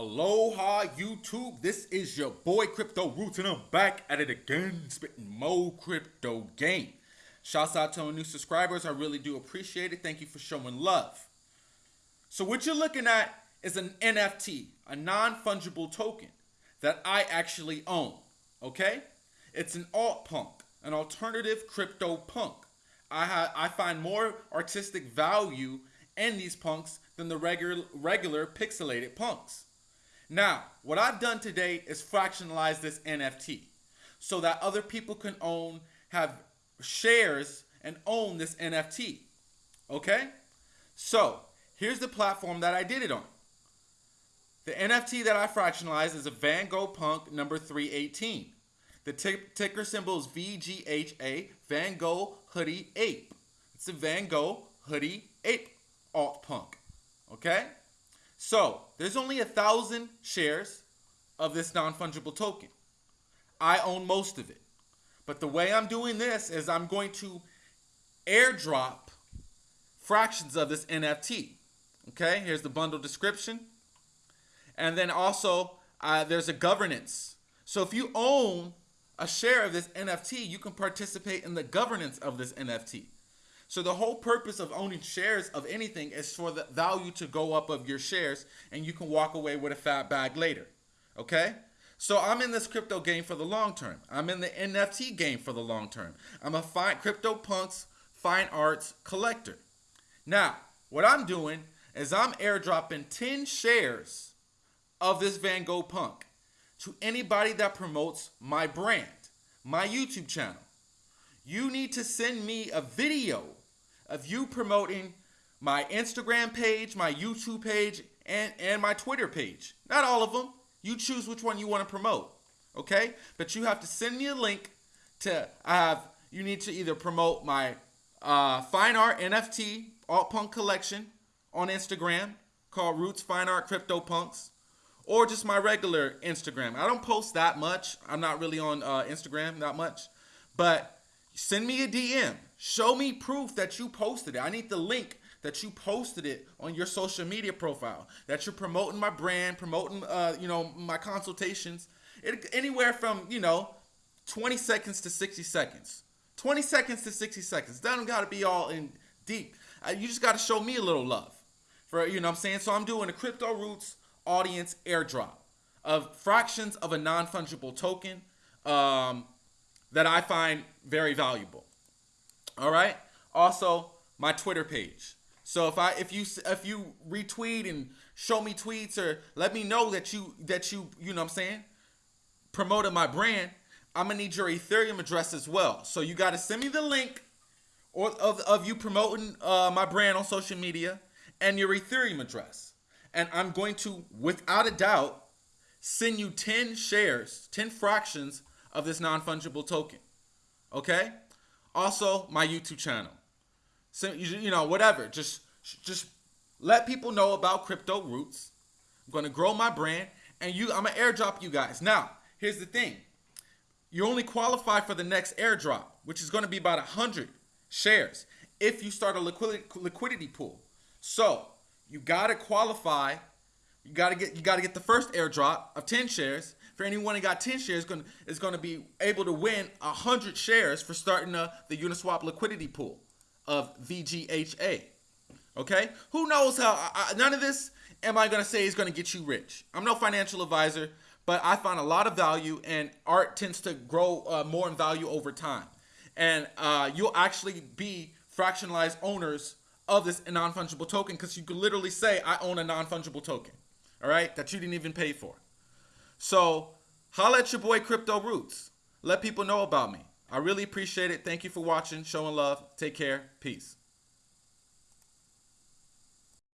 Aloha YouTube, this is your boy Crypto Roots and I'm back at it again, spitting more crypto game. Shouts out to my new subscribers, I really do appreciate it. Thank you for showing love. So what you're looking at is an NFT, a non-fungible token that I actually own, okay? It's an alt punk, an alternative crypto punk. I, I find more artistic value in these punks than the regular, regular pixelated punks. Now, what I've done today is fractionalize this NFT so that other people can own, have shares, and own this NFT. Okay? So, here's the platform that I did it on. The NFT that I fractionalized is a Van Gogh Punk number 318. The ticker symbol is VGHA, Van Gogh Hoodie Ape. It's a Van Gogh Hoodie Ape alt punk. Okay? So there's only a thousand shares of this non-fungible token. I own most of it. But the way I'm doing this is I'm going to airdrop fractions of this NFT. Okay, here's the bundle description. And then also uh, there's a governance. So if you own a share of this NFT, you can participate in the governance of this NFT. So the whole purpose of owning shares of anything is for the value to go up of your shares and you can walk away with a fat bag later. Okay? So I'm in this crypto game for the long term. I'm in the NFT game for the long term. I'm a fine crypto punks fine arts collector. Now, what I'm doing is I'm airdropping 10 shares of this Van Gogh punk to anybody that promotes my brand, my YouTube channel. You need to send me a video of you promoting my Instagram page, my YouTube page, and, and my Twitter page. Not all of them. You choose which one you want to promote. Okay? But you have to send me a link to I have you need to either promote my uh, fine art NFT alt punk collection on Instagram called Roots Fine Art Crypto Punks or just my regular Instagram. I don't post that much. I'm not really on uh, Instagram that much. But send me a DM. Show me proof that you posted it. I need the link that you posted it on your social media profile. That you're promoting my brand, promoting uh, you know, my consultations. It, anywhere from, you know, 20 seconds to 60 seconds. 20 seconds to 60 seconds. That don't got to be all in deep. Uh, you just got to show me a little love. For you know what I'm saying? So I'm doing a Crypto Roots audience airdrop of fractions of a non-fungible token um, that I find very valuable. All right. Also, my Twitter page. So if I if you if you retweet and show me tweets or let me know that you that you you know what I'm saying promoted my brand, I'm gonna need your Ethereum address as well. So you got to send me the link or of of you promoting uh, my brand on social media and your Ethereum address, and I'm going to without a doubt send you 10 shares, 10 fractions of this non fungible token. Okay. Also, my YouTube channel. So you know, whatever. Just just let people know about Crypto Roots. I'm gonna grow my brand, and you, I'm gonna airdrop you guys. Now, here's the thing: you only qualify for the next airdrop, which is gonna be about hundred shares if you start a liquidity liquidity pool. So you gotta qualify. You gotta get you gotta get the first airdrop of 10 shares for anyone who got 10 shares gonna, is going to be able to win 100 shares for starting the, the Uniswap liquidity pool of VGHA. Okay? Who knows how, I, none of this am I going to say is going to get you rich. I'm no financial advisor, but I find a lot of value and art tends to grow uh, more in value over time. And uh, you'll actually be fractionalized owners of this non-fungible token because you could literally say, I own a non-fungible token, all right, that you didn't even pay for. So holla at your boy Crypto Roots. Let people know about me. I really appreciate it. Thank you for watching, showing love. Take care. Peace.